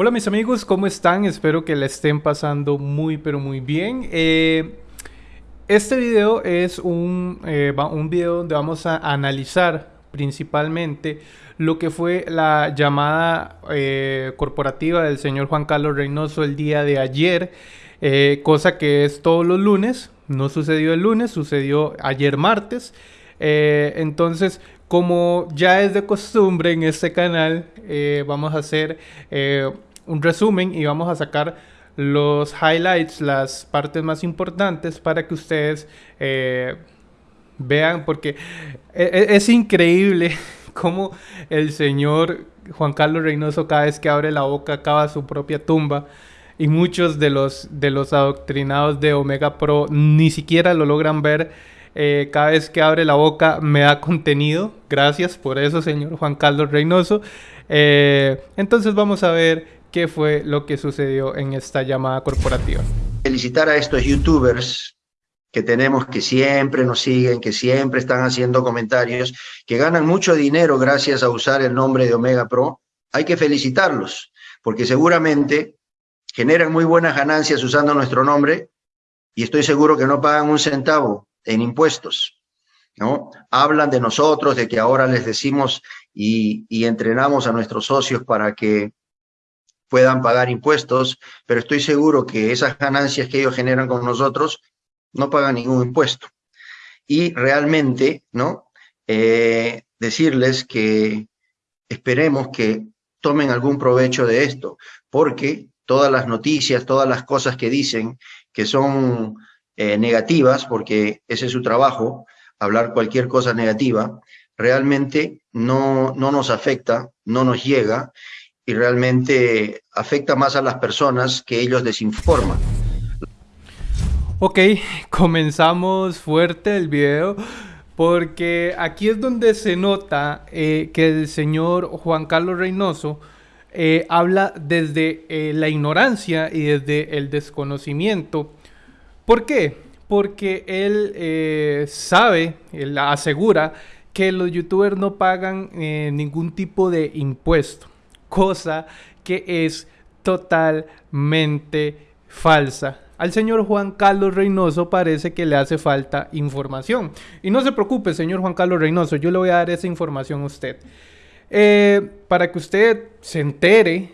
Hola mis amigos, ¿cómo están? Espero que la estén pasando muy pero muy bien. Eh, este video es un, eh, un video donde vamos a analizar principalmente lo que fue la llamada eh, corporativa del señor Juan Carlos Reynoso el día de ayer, cosa que es todos los lunes, no sucedió el lunes, sucedió ayer martes. entonces, como ya es de costumbre en este canal, vamos a hacer un resumen y vamos a sacar los highlights, las partes más importantes para que ustedes eh, vean, porque e, e, es, increíble cómo el señor Juan Carlos Reynoso cada vez que abre la boca acaba su propia tumba y muchos de los, de los adoctrinados de Omega Pro ni siquiera lo logran ver. Eh, cada vez que abre la boca me da contenido. Gracias por eso, señor Juan Carlos Reynoso. Eh, entonces vamos a ver qué fue lo que sucedió en esta llamada corporativa. Felicitar a estos youtubers que tenemos que siempre nos siguen, que siempre están haciendo comentarios, que ganan mucho dinero gracias a usar el nombre de Omega Pro. Hay que felicitarlos, porque seguramente generan muy buenas ganancias usando nuestro nombre y estoy seguro que no pagan un centavo en impuestos. ¿no? Hablan de nosotros, de que ahora les decimos y, y entrenamos a nuestros socios para que puedan pagar impuestos, pero estoy seguro que esas ganancias que ellos generan con nosotros no pagan ningún impuesto. Y realmente, ¿no? Eh, decirles que esperemos que tomen algún provecho de esto, porque todas las noticias, todas las cosas que dicen que son eh, negativas, porque ese es su trabajo, hablar cualquier cosa negativa, realmente no, no nos afecta, no nos llega, y realmente afecta más a las personas que ellos desinforman. Ok, comenzamos fuerte el video porque aquí es donde se nota eh, que el señor Juan Carlos Reynoso eh, habla desde eh, la ignorancia y desde el desconocimiento. ¿Por qué? Porque él sabe, él asegura que los youtubers no pagan ningún tipo de impuesto cosa que es totalmente falsa. Al señor Juan Carlos Reynoso parece que le hace falta información. Y no se preocupe, señor Juan Carlos Reynoso, yo le voy a dar esa información a usted. Eh, para que usted se entere,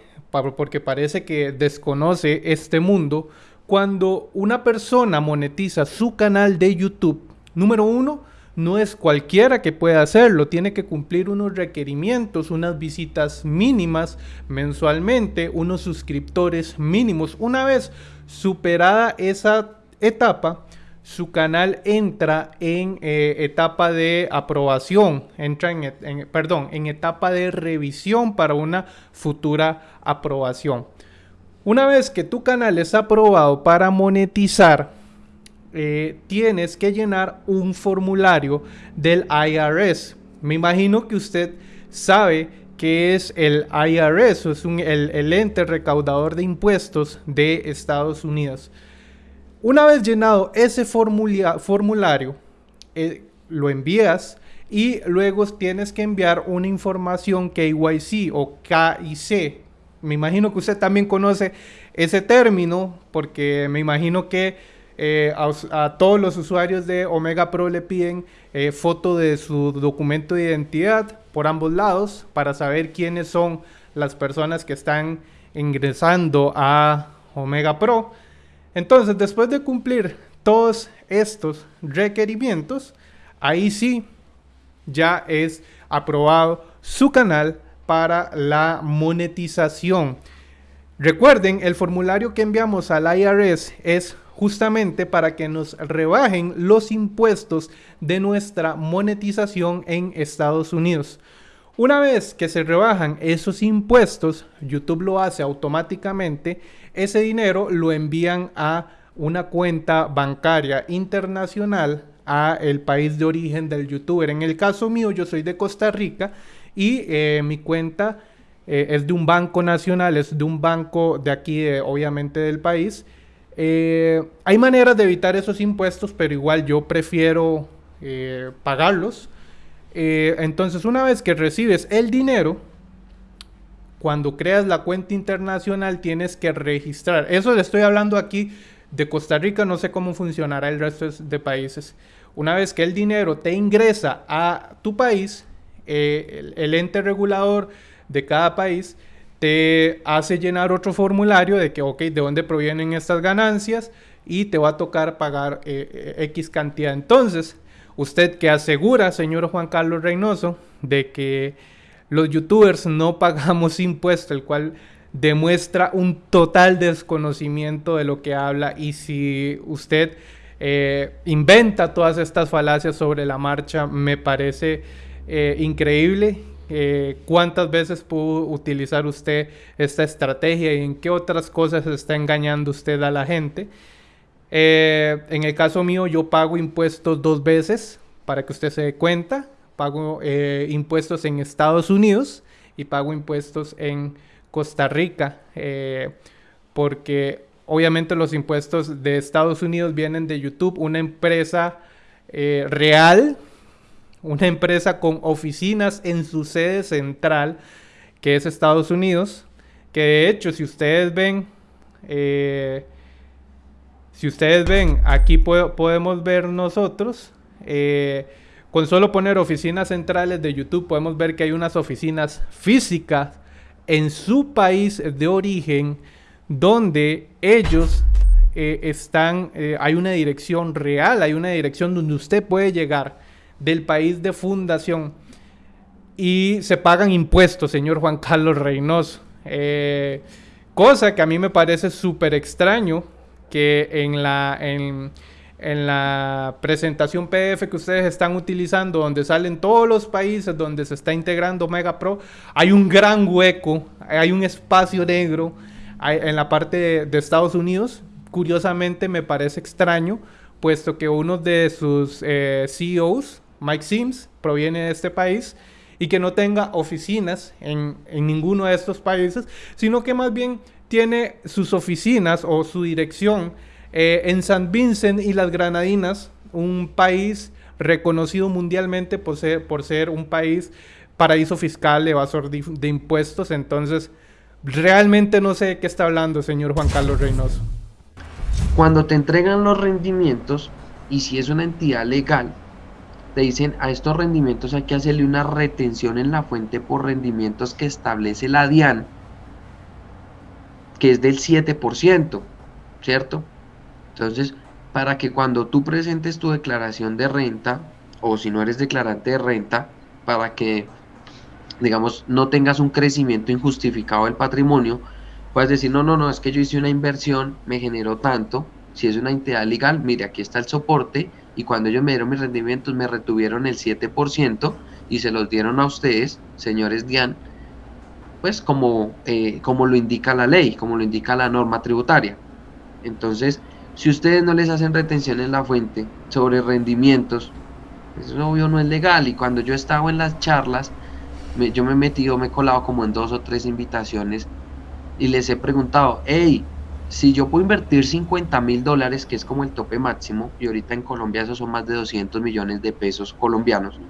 porque parece que desconoce este mundo, cuando una persona monetiza su canal de YouTube, número uno, no es cualquiera que pueda hacerlo, tiene que cumplir unos requerimientos, unas visitas mínimas mensualmente, unos suscriptores mínimos. Una vez superada esa etapa, su canal entra en eh, etapa de aprobación, entra en, perdón, en etapa de revisión para una futura aprobación. Una vez que tu canal es aprobado para monetizar, eh, tienes que llenar un formulario del IRS. Me imagino que usted sabe que es el IRS, es el, ente recaudador de impuestos de Estados Unidos. Una vez llenado ese formulario, eh, lo envías y luego tienes que enviar una información KYC o KIC. Me imagino que usted también conoce ese término porque me imagino que eh, a, todos los usuarios de Omega Pro le piden eh, foto de su documento de identidad por ambos lados para saber quiénes son las personas que están ingresando a Omega Pro. Entonces, después de cumplir todos estos requerimientos, ahí sí ya es aprobado su canal para la monetización. Recuerden, el formulario que enviamos al IRS es justamente para que nos rebajen los impuestos de nuestra monetización en Estados Unidos. Una vez que se rebajan esos impuestos, YouTube lo hace automáticamente, ese dinero lo envían a una cuenta bancaria internacional a el país de origen del youtuber. En el caso mío, yo soy de Costa Rica y eh, mi cuenta eh, es de un banco nacional, es de un banco de aquí, obviamente del país. Eh, hay maneras de evitar esos impuestos, pero igual yo prefiero eh, pagarlos. Eh, entonces, una vez que recibes el dinero, cuando creas la cuenta internacional tienes que registrar. Eso le estoy hablando aquí de Costa Rica, no sé cómo funcionará el resto de países. Una vez que el dinero te ingresa a tu país, el, ente regulador de cada país te hace llenar otro formulario de que, ok, de dónde provienen estas ganancias y te va a tocar pagar eh, eh, X cantidad. Entonces, usted que asegura, señor Juan Carlos Reynoso, de que los youtubers no pagamos impuestos, el cual demuestra un total desconocimiento de lo que habla y si usted eh, inventa todas estas falacias sobre la marcha, me parece increíble. Eh, ¿Cuántas veces pudo utilizar usted esta estrategia y en qué otras cosas está engañando usted a la gente? en el caso mío, yo pago impuestos dos veces para que usted se dé cuenta. Pago impuestos en Estados Unidos y pago impuestos en Costa Rica, eh, porque obviamente los impuestos de Estados Unidos vienen de YouTube, una empresa eh, real, una empresa con oficinas en su sede central, que es Estados Unidos, que de hecho si ustedes ven, eh, si ustedes ven, aquí podemos ver nosotros, con solo poner oficinas centrales de YouTube podemos ver que hay unas oficinas físicas en su país de origen donde ellos eh, están, eh, hay una dirección real, hay una dirección donde usted puede llegar del país de fundación y se pagan impuestos, señor Juan Carlos Reynoso. Eh, cosa que a mí me parece súper extraño que en la, en, en la presentación PDF que ustedes están utilizando, donde salen todos los países donde se está integrando Mega Pro, hay un gran hueco, hay un espacio negro en la parte de, Estados Unidos. Curiosamente me parece extraño, puesto que uno de sus eh, CEOs, Mike Sims, proviene de este país y que no tenga oficinas en, en ninguno de estos países, sino que más bien tiene sus oficinas o su dirección eh, en San Vincent y las Granadinas, un país reconocido mundialmente por ser, por ser un país paraíso fiscal, evasor de, de impuestos. Entonces, realmente no sé de qué está hablando, señor Juan Carlos Reynoso. Cuando te entregan los rendimientos, y si es una entidad legal, te dicen a estos rendimientos hay que hacerle una retención en la fuente por rendimientos que establece la DIAN, que es del 7%, ¿cierto? Entonces, para que cuando tú presentes tu declaración de renta, o si no eres declarante de renta, para que, digamos, no tengas un crecimiento injustificado del patrimonio, puedes decir, no, no, no, es que yo hice una inversión, me generó tanto, si es una entidad legal, mire, aquí está el soporte, y cuando ellos me dieron mis rendimientos, me retuvieron el 7% y se los dieron a ustedes, señores DIAN, pues como, eh, como lo indica la ley, como lo indica la norma tributaria. Entonces, si ustedes no les hacen retención en la fuente sobre rendimientos, eso obvio no es legal. Y cuando yo he estado en las charlas, yo me he metido, me he colado como en dos o tres invitaciones y les he preguntado, hey, si yo puedo invertir 50 mil dólares, que es como el tope máximo, y ahorita en Colombia eso son más de 200 millones de pesos colombianos,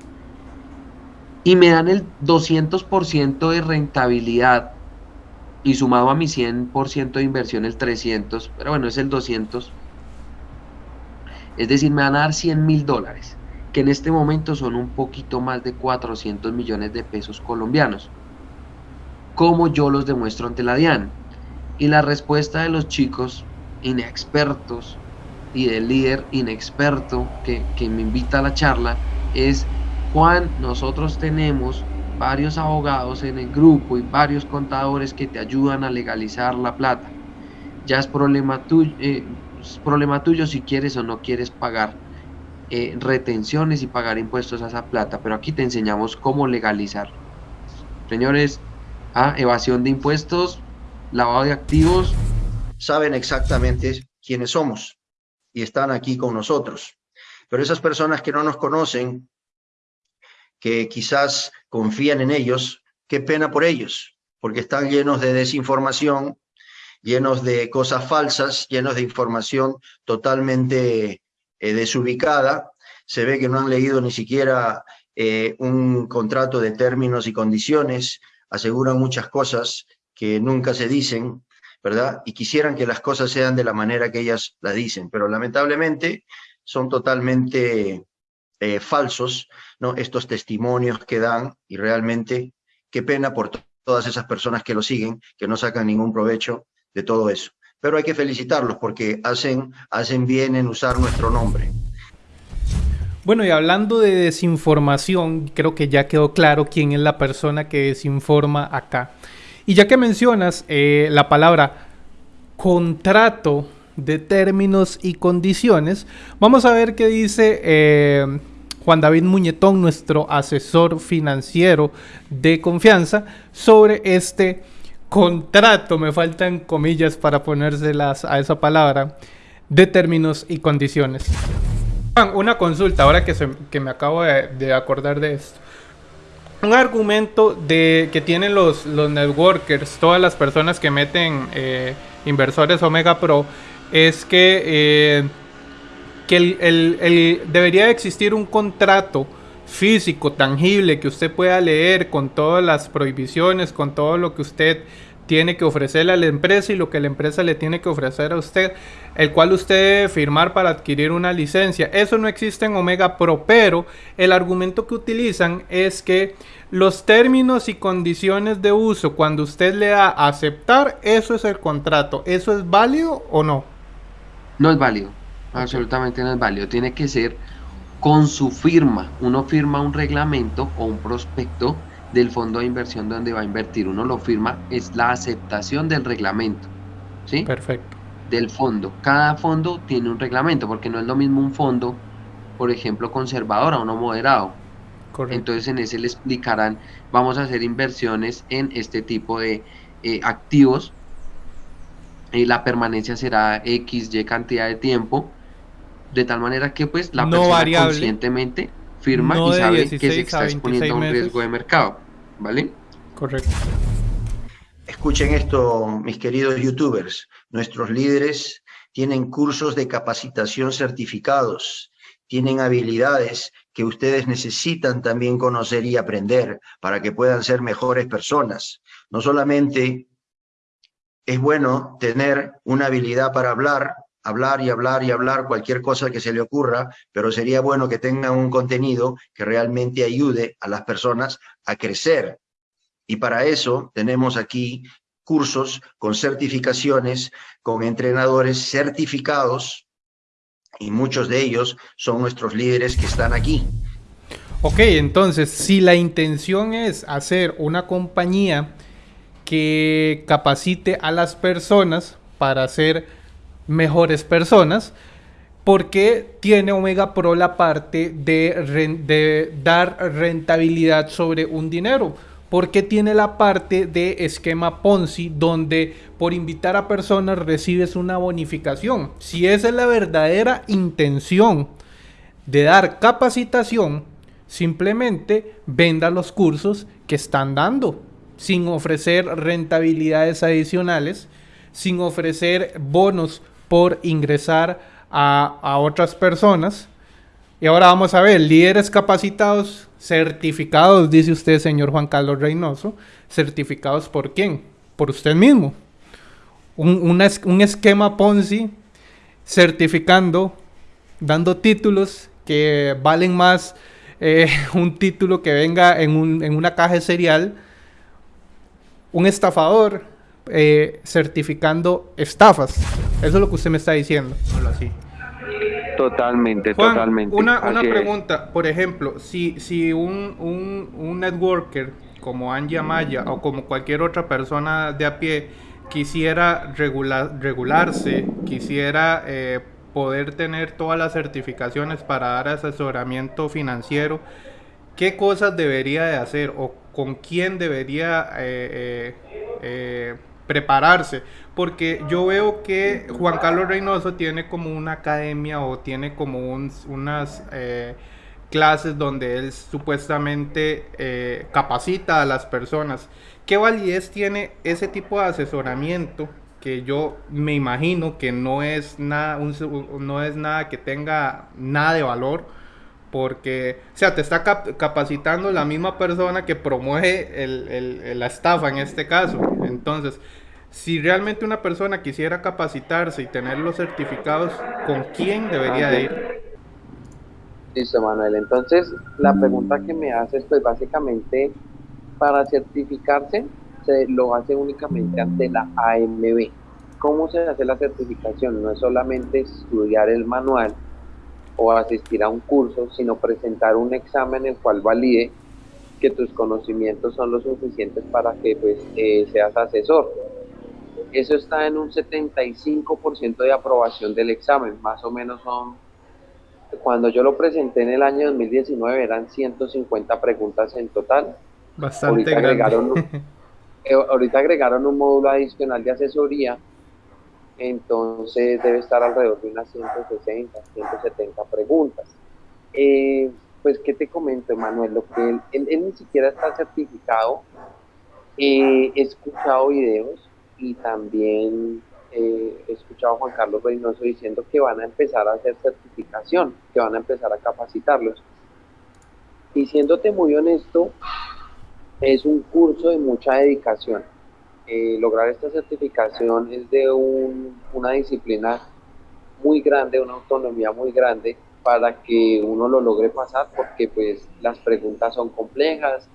y me dan el 200% de rentabilidad y sumado a mi 100% de inversión el 300, pero bueno, es el 200. Es decir, me van a dar 100 mil dólares, que en este momento son un poquito más de 400 millones de pesos colombianos. ¿Cómo yo los demuestro ante la DIAN? Y la respuesta de los chicos inexpertos y del líder inexperto que, que me invita a la charla es, Juan, nosotros tenemos varios abogados en el grupo y varios contadores que te ayudan a legalizar la plata. Ya es problema tuyo, eh, problema tuyo si quieres o no quieres pagar eh, retenciones y pagar impuestos a esa plata, pero aquí te enseñamos cómo legalizar. Señores, ah, evasión de impuestos, lavado de activos. Saben exactamente quiénes somos y están aquí con nosotros. Pero esas personas que no nos conocen que quizás confían en ellos, qué pena por ellos, porque están llenos de desinformación, llenos de cosas falsas, llenos de información totalmente eh, desubicada. Se ve que no han leído ni siquiera eh, un contrato de términos y condiciones, aseguran muchas cosas que nunca se dicen, ¿verdad? Y quisieran que las cosas sean de la manera que ellas las dicen, pero lamentablemente son totalmente eh, falsos, ¿no? Estos testimonios que dan y realmente qué pena por todas esas personas que lo siguen, que no sacan ningún provecho de todo eso. Pero hay que felicitarlos porque hacen, hacen bien en usar nuestro nombre. Bueno, y hablando de desinformación, creo que ya quedó claro quién es la persona que desinforma acá. Y ya que mencionas eh, la palabra contrato de términos y condiciones, vamos a ver qué dice eh, Juan David Muñetón, nuestro asesor financiero de confianza, sobre este contrato, me faltan comillas para ponérselas a esa palabra, de términos y condiciones. Juan, una consulta, ahora que, que me acabo de, acordar de esto. Un argumento de, que tienen los, los networkers, todas las personas que meten eh, inversores Omega Pro, es que, eh, que el, debería existir un contrato físico, tangible, que usted pueda leer con todas las prohibiciones, con todo lo que usted tiene que ofrecerle a la empresa y lo que la empresa le tiene que ofrecer a usted, el cual usted debe firmar para adquirir una licencia. Eso no existe en Omega Pro, pero el argumento que utilizan es que los términos y condiciones de uso, cuando usted le da a aceptar, eso es el contrato. ¿Eso es válido o no? No es válido, absolutamente no es válido. Tiene que ser con su firma. Uno firma un reglamento o un prospecto del fondo de inversión donde va a invertir. Uno lo firma, es la aceptación del reglamento. ¿Sí? Perfecto. Del fondo. Cada fondo tiene un reglamento, porque no es lo mismo un fondo, por ejemplo, conservador a uno moderado. Correcto. Entonces en ese le explicarán, vamos a hacer inversiones en este tipo de eh, activos la permanencia será X, Y cantidad de tiempo, de tal manera que pues la persona conscientemente firma y sabe que se está exponiendo a un riesgo de mercado, ¿vale? Correcto. Escuchen esto, mis queridos youtubers. Nuestros líderes tienen cursos de capacitación certificados, tienen habilidades que ustedes necesitan también conocer y aprender para que puedan ser mejores personas. No solamente es bueno tener una habilidad para hablar, hablar y hablar y hablar cualquier cosa que se le ocurra, pero sería bueno que tengan un contenido que realmente ayude a las personas a crecer. Y para eso tenemos aquí cursos con certificaciones, con entrenadores certificados, y muchos de ellos son nuestros líderes que están aquí. Ok, entonces, si la intención es hacer una compañía que capacite a las personas para ser mejores personas, porque tiene Omega Pro la parte de, dar rentabilidad sobre un dinero. Porque tiene la parte de esquema Ponzi donde por invitar a personas recibes una bonificación. Si esa es la verdadera intención de dar capacitación, simplemente venda los cursos que están dando sin ofrecer rentabilidades adicionales, sin ofrecer bonos por ingresar a, otras personas. Y ahora vamos a ver, líderes capacitados, certificados, dice usted, señor Juan Carlos Reynoso, certificados por quién? Por usted mismo. Un, esquema Ponzi certificando, dando títulos que valen más eh, un título que venga en, un, en una caja de cereal un estafador eh, certificando estafas. Eso es lo que usted me está diciendo. así. Totalmente, totalmente. Una, una pregunta, por ejemplo, si, si un, un, networker como Angie Amaya o como cualquier otra persona de a pie quisiera regularse, quisiera eh, poder tener todas las certificaciones para dar asesoramiento financiero, ¿qué cosas debería de hacer o con quién debería eh, eh, prepararse. Porque yo veo que Juan Carlos Reynoso tiene como una academia o tiene como unas clases donde él supuestamente capacita a las personas. ¿Qué validez tiene ese tipo de asesoramiento? que yo me imagino que no es nada, no es nada que tenga nada de valor, porque, o sea, te está capacitando la misma persona que promueve el, la estafa en este caso. Entonces, si realmente una persona quisiera capacitarse y tener los certificados, ¿con quién debería de ir? Listo, Manuel. Entonces, la pregunta que me haces, pues básicamente, para certificarse, se lo hace únicamente ante la AMB. ¿Cómo se hace la certificación? No es solamente estudiar el manual o asistir a un curso, sino presentar un examen el cual valide que tus conocimientos son lo suficientes para que pues, eh, seas asesor. Eso está en un 75% de aprobación del examen, más o menos son, cuando yo lo presenté en el año 2019 eran 150 preguntas en total. Bastante agregaron, eh, ahorita agregaron un módulo adicional de asesoría entonces debe estar alrededor de unas 160, 170 preguntas. Eh, pues, ¿qué te comento, Manuel? Lo que él, ni siquiera está certificado. Eh, he escuchado videos y también eh, he escuchado a Juan Carlos Reynoso diciendo que van a empezar a hacer certificación, que van a empezar a capacitarlos. Diciéndote muy honesto, es un curso de mucha dedicación eh, lograr esta certificación es de una disciplina muy grande, una autonomía muy grande para que uno lo logre pasar porque pues las preguntas son complejas,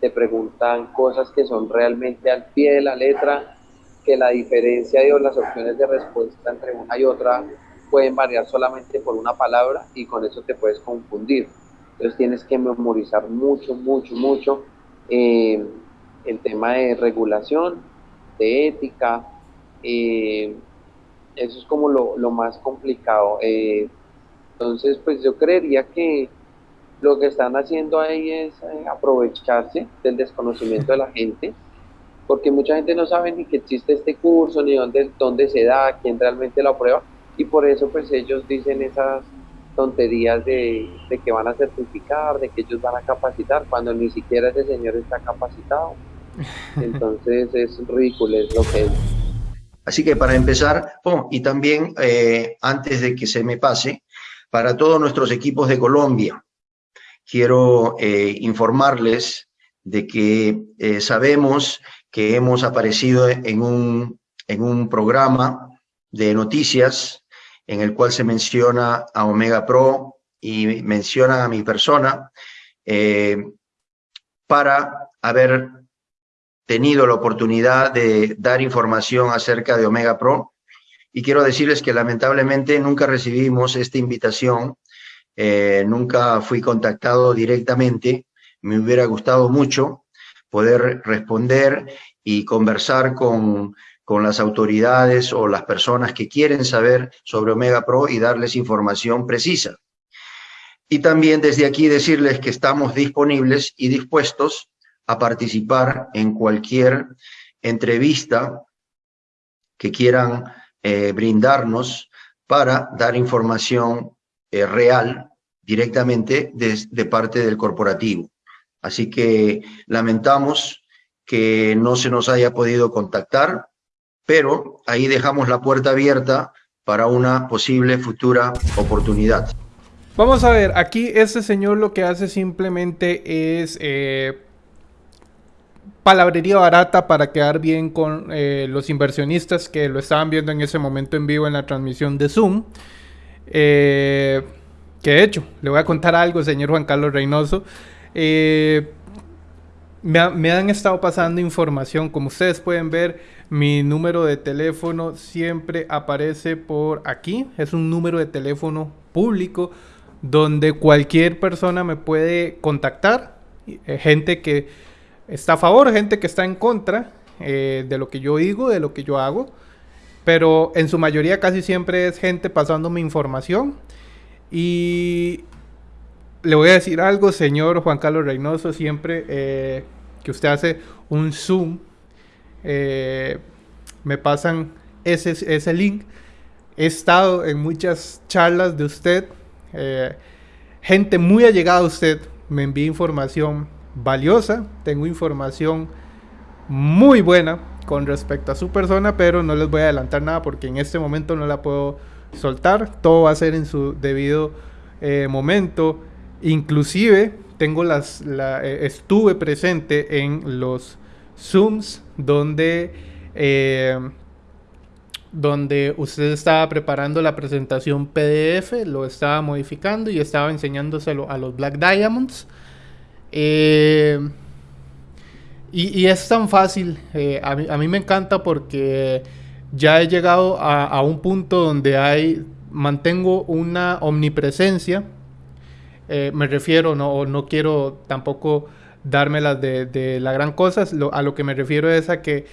te preguntan cosas que son realmente al pie de la letra, que la diferencia de las opciones de respuesta entre una y otra pueden variar solamente por una palabra y con eso te puedes confundir. Entonces tienes que memorizar mucho, mucho, mucho eh, el tema de regulación, de ética. Eh, eso es como lo, más complicado. Eh, entonces, pues yo creería que lo que están haciendo ahí es eh, aprovecharse del desconocimiento de la gente, porque mucha gente no sabe ni que existe este curso, ni dónde, dónde se da, quién realmente lo aprueba, y por eso pues ellos dicen esas tonterías de, de que van a certificar, de que ellos van a capacitar, cuando ni siquiera ese señor está capacitado. Entonces es ridículo, es lo que Así que para empezar, oh, y también eh, antes de que se me pase, para todos nuestros equipos de Colombia, quiero eh, informarles de que eh, sabemos que hemos aparecido en un, en un programa de noticias en el cual se menciona a Omega Pro y menciona a mi persona para haber tenido la oportunidad de dar información acerca de Omega Pro y quiero decirles que lamentablemente nunca recibimos esta invitación, eh, nunca fui contactado directamente, me hubiera gustado mucho poder responder y conversar con, con las autoridades o las personas que quieren saber sobre Omega Pro y darles información precisa. Y también desde aquí decirles que estamos disponibles y dispuestos a participar en cualquier entrevista que quieran eh, brindarnos para dar información eh, real directamente de, parte del corporativo. Así que lamentamos que no se nos haya podido contactar, pero ahí dejamos la puerta abierta para una posible futura oportunidad. Vamos a ver, aquí este señor lo que hace simplemente es eh, palabrería barata para quedar bien con eh, los inversionistas que lo estaban viendo en ese momento en vivo en la transmisión de Zoom. Eh, que de hecho, le voy a contar algo, señor Juan Carlos Reynoso. Eh, me, me, han estado pasando información, como ustedes pueden ver, mi número de teléfono siempre aparece por aquí. Es un número de teléfono público donde cualquier persona me puede contactar. Gente que está a favor, gente que está en contra eh, de lo que yo digo, de lo que yo hago. Pero en su mayoría casi siempre es gente pasándome información. Y le voy a decir algo, señor Juan Carlos Reynoso, siempre eh, que usted hace un Zoom, eh, me pasan ese, ese link. He estado en muchas charlas de usted. gente muy allegada a usted me envía información valiosa, tengo información muy buena con respecto a su persona, pero no les voy a adelantar nada porque en este momento no la puedo soltar, todo va a ser en su debido eh, momento. Inclusive tengo las, eh, estuve presente en los Zooms donde, eh, donde usted estaba preparando la presentación PDF, lo estaba modificando y estaba enseñándoselo a los Black Diamonds. Eh, y, es tan fácil, a mí, a, mí, me encanta porque ya he llegado a, un punto donde hay, mantengo una omnipresencia eh, me refiero, no, no quiero tampoco dármelas de, de la gran cosa, a lo que me refiero es a que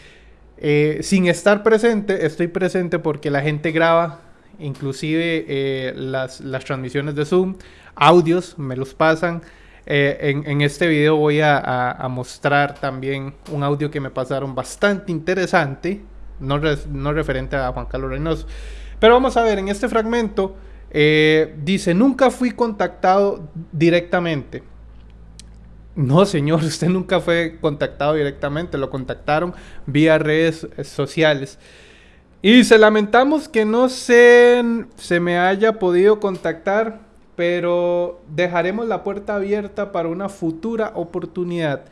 eh, sin estar presente, estoy presente porque la gente graba inclusive eh, las, las, transmisiones de Zoom, audios, me los pasan. En, en, este video voy a, mostrar también un audio que me pasaron bastante interesante, no, referente a Juan Carlos Reynoso. Pero vamos a ver, en este fragmento eh, dice, nunca fui contactado directamente. No, señor, usted nunca fue contactado directamente, lo contactaron vía redes sociales. Y dice, lamentamos que no se, se me haya podido contactar, pero dejaremos la puerta abierta para una futura oportunidad.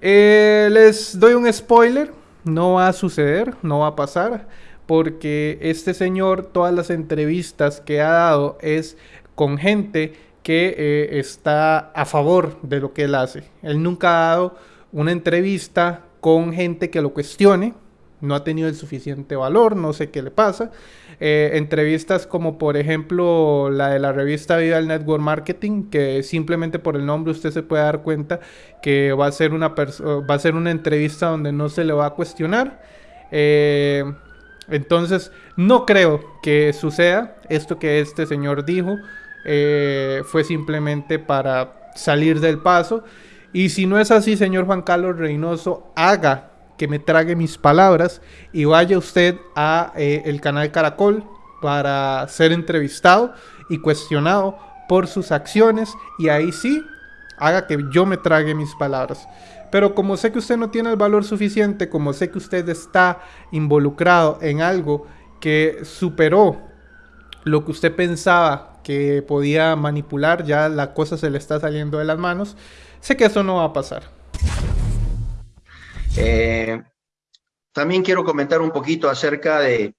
Eh, les doy un spoiler, no va a suceder, no va a pasar porque este señor, todas las entrevistas que ha dado es con gente que eh, está a favor de lo que él hace. Él nunca ha dado una entrevista con gente que lo cuestione, no ha tenido el suficiente valor, no sé qué le pasa. Eh, entrevistas como por ejemplo la de la revista Viva Network Marketing, que simplemente por el nombre usted se puede dar cuenta que va a ser una, va a ser una entrevista donde no se le va a cuestionar. Eh, entonces, no creo que suceda esto que este señor dijo. Eh, fue simplemente para salir del paso. Y si no es así, señor Juan Carlos Reynoso, haga que me trague mis palabras y vaya usted a eh, el canal Caracol para ser entrevistado y cuestionado por sus acciones y ahí sí haga que yo me trague mis palabras. Pero como sé que usted no tiene el valor suficiente, como sé que usted está involucrado en algo que superó lo que usted pensaba que podía manipular, ya la cosa se le está saliendo de las manos, sé que eso no va a pasar. Eh, también quiero comentar un poquito acerca de,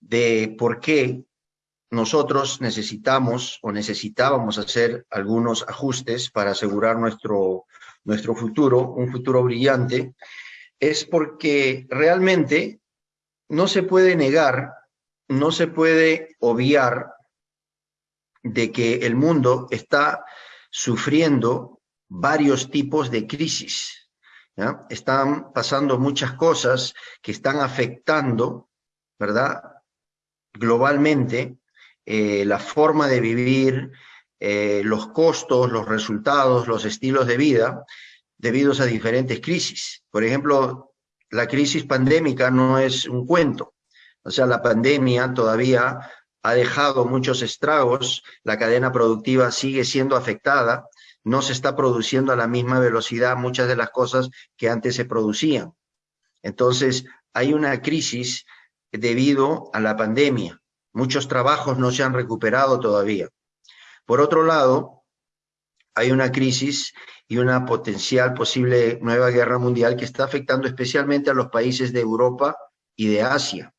de por qué nosotros necesitamos o necesitábamos hacer algunos ajustes para asegurar nuestro, nuestro futuro, un futuro brillante, es porque realmente no se puede negar, no se puede obviar de que el mundo está sufriendo varios tipos de crisis. Están pasando muchas cosas que están afectando, ¿verdad? Globalmente, eh, la forma de vivir, eh, los costos, los resultados, los estilos de vida debidos a diferentes crisis. Por ejemplo, la crisis pandémica no es un cuento. O sea, la pandemia todavía ha dejado muchos estragos, la cadena productiva sigue siendo afectada, no se está produciendo a la misma velocidad muchas de las cosas que antes se producían. Entonces, hay una crisis debido a la pandemia. Muchos trabajos no se han recuperado todavía. Por otro lado, hay una crisis y una potencial posible nueva guerra mundial que está afectando especialmente a los países de Europa y de Asia.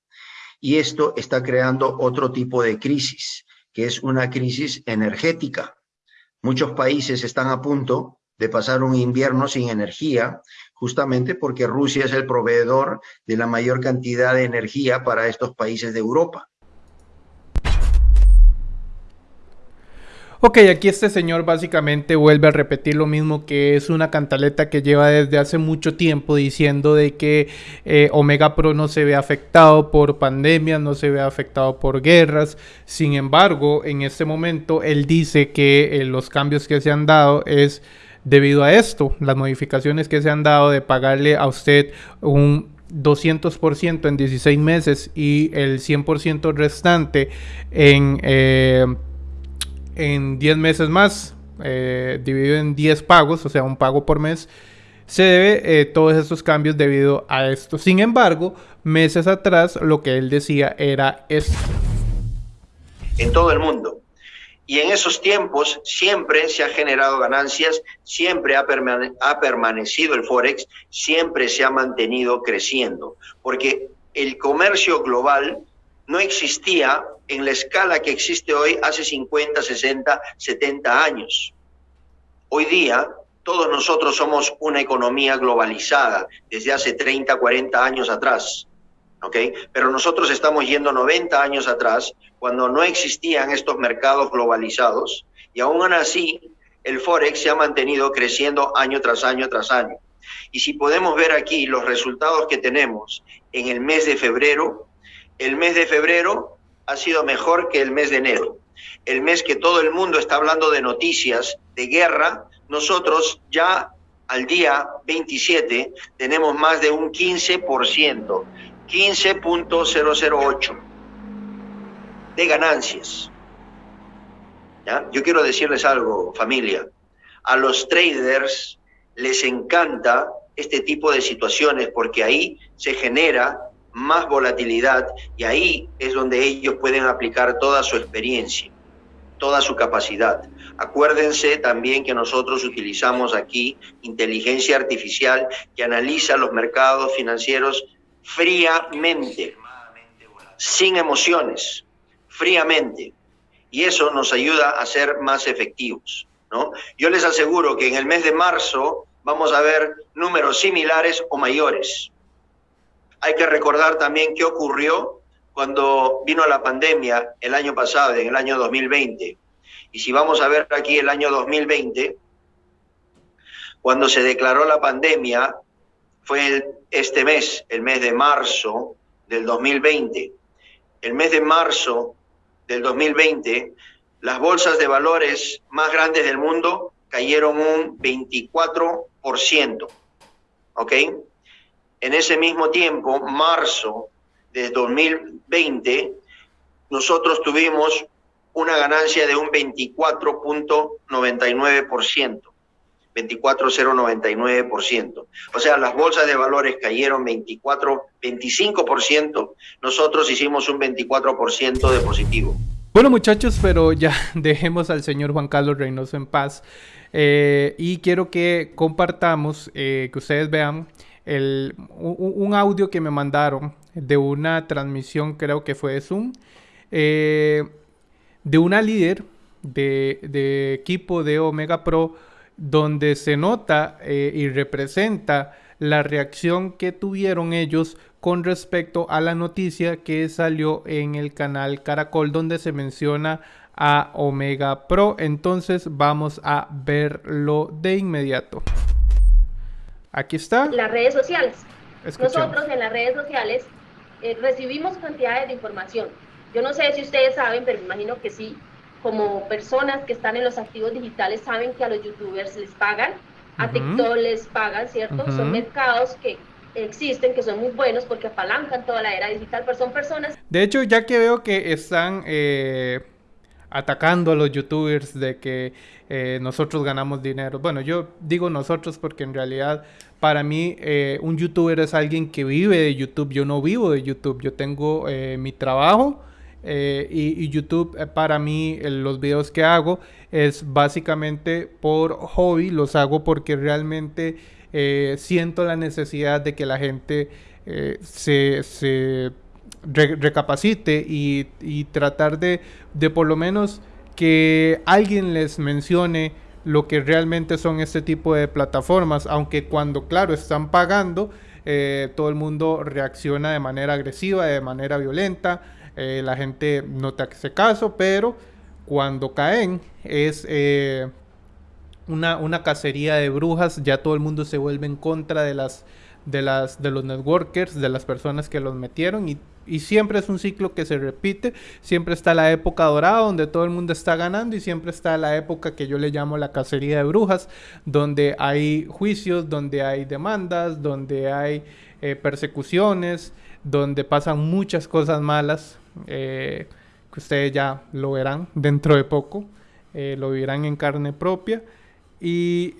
Y esto está creando otro tipo de crisis, que es una crisis energética. Muchos países están a punto de pasar un invierno sin energía, justamente porque Rusia es el proveedor de la mayor cantidad de energía para estos países de Europa. Ok, aquí este señor básicamente vuelve a repetir lo mismo que es una cantaleta que lleva desde hace mucho tiempo diciendo de que eh, Omega Pro no se ve afectado por pandemias, no se ve afectado por guerras. Sin embargo, en este momento él dice que eh, los cambios que se han dado es debido a esto, las modificaciones que se han dado de pagarle a usted un 200% en 16 meses y el 100% restante en... Eh, en 10 meses más, eh, dividido en 10 pagos, o sea, un pago por mes, se debe eh, todos estos cambios debido a esto. Sin embargo, meses atrás lo que él decía era esto. En todo el mundo. Y en esos tiempos siempre se ha generado ganancias, siempre ha, ha, permanecido el Forex, siempre se ha mantenido creciendo, porque el comercio global no existía en la escala que existe hoy hace 50, 60, 70 años. Hoy día todos nosotros somos una economía globalizada desde hace 30, 40 años atrás. Pero nosotros estamos yendo 90 años atrás, cuando no existían estos mercados globalizados, y aún así el Forex se ha mantenido creciendo año tras año tras año. Y si podemos ver aquí los resultados que tenemos en el mes de febrero, el mes de febrero ha sido mejor que el mes de enero. El mes que todo el mundo está hablando de noticias, de guerra, nosotros ya al día 27 tenemos más de un 15%. 15.008 de ganancias. ¿Ya? Yo quiero decirles algo, familia. A los traders les encanta este tipo de situaciones porque ahí se genera más volatilidad y ahí es donde ellos pueden aplicar toda su experiencia, toda su capacidad. Acuérdense también que nosotros utilizamos aquí inteligencia artificial que analiza los mercados financieros fríamente, sin emociones, fríamente. Y eso nos ayuda a ser más efectivos. ¿no? Yo les aseguro que en el mes de marzo vamos a ver números similares o mayores. Hay que recordar también qué ocurrió cuando vino la pandemia el año pasado, en el año 2020. Y si vamos a ver aquí el año 2020, cuando se declaró la pandemia, fue este mes, el mes de marzo del 2020. El mes de marzo del 2020, las bolsas de valores más grandes del mundo cayeron un 24%. ¿Ok? En ese mismo tiempo, marzo de 2020, nosotros tuvimos una ganancia de un 24.99%. 24,099%. O sea, las bolsas de valores cayeron 24, 25%. Nosotros hicimos un 24% de positivo. Bueno muchachos, pero ya dejemos al señor Juan Carlos Reynoso en paz. Eh, y quiero que compartamos, eh, que ustedes vean el, un, audio que me mandaron de una transmisión, creo que fue de Zoom, eh, de una líder de, equipo de Omega Pro donde se nota eh, y representa la reacción que tuvieron ellos con respecto a la noticia que salió en el canal Caracol donde se menciona a Omega Pro. Entonces vamos a verlo de inmediato. Aquí está. Las redes sociales. Nosotros en las redes sociales eh, recibimos cantidades de información. Yo no sé si ustedes saben, pero me imagino que sí, como personas que están en los activos digitales saben que a los youtubers les pagan, a TikTok les pagan, ¿cierto? Son mercados que existen, que son muy buenos porque apalancan toda la era digital, pero son personas... De hecho, ya que veo que están eh, atacando a los youtubers de que eh, nosotros ganamos dinero, bueno, yo digo nosotros porque en realidad para mí eh, un youtuber es alguien que vive de YouTube, yo no vivo de YouTube, yo tengo mi trabajo eh, y, YouTube eh, para mí los videos que hago es básicamente por hobby, los hago porque realmente eh, siento la necesidad de que la gente se, recapacite y, tratar de, de por lo menos que alguien les mencione lo que realmente son este tipo de plataformas, aunque cuando claro están pagando, todo el mundo reacciona de manera agresiva, de manera violenta, eh, la gente no te hace caso, pero cuando caen es eh, una, una, cacería de brujas, ya todo el mundo se vuelve en contra de las de las de los networkers, de las personas que los metieron y, y siempre es un ciclo que se repite, siempre está la época dorada donde todo el mundo está ganando y siempre está la época que yo le llamo la cacería de brujas, donde hay juicios, donde hay demandas, donde hay eh, persecuciones, donde pasan muchas cosas malas eh, que ustedes ya lo verán dentro de poco, eh, lo verán en carne propia. Y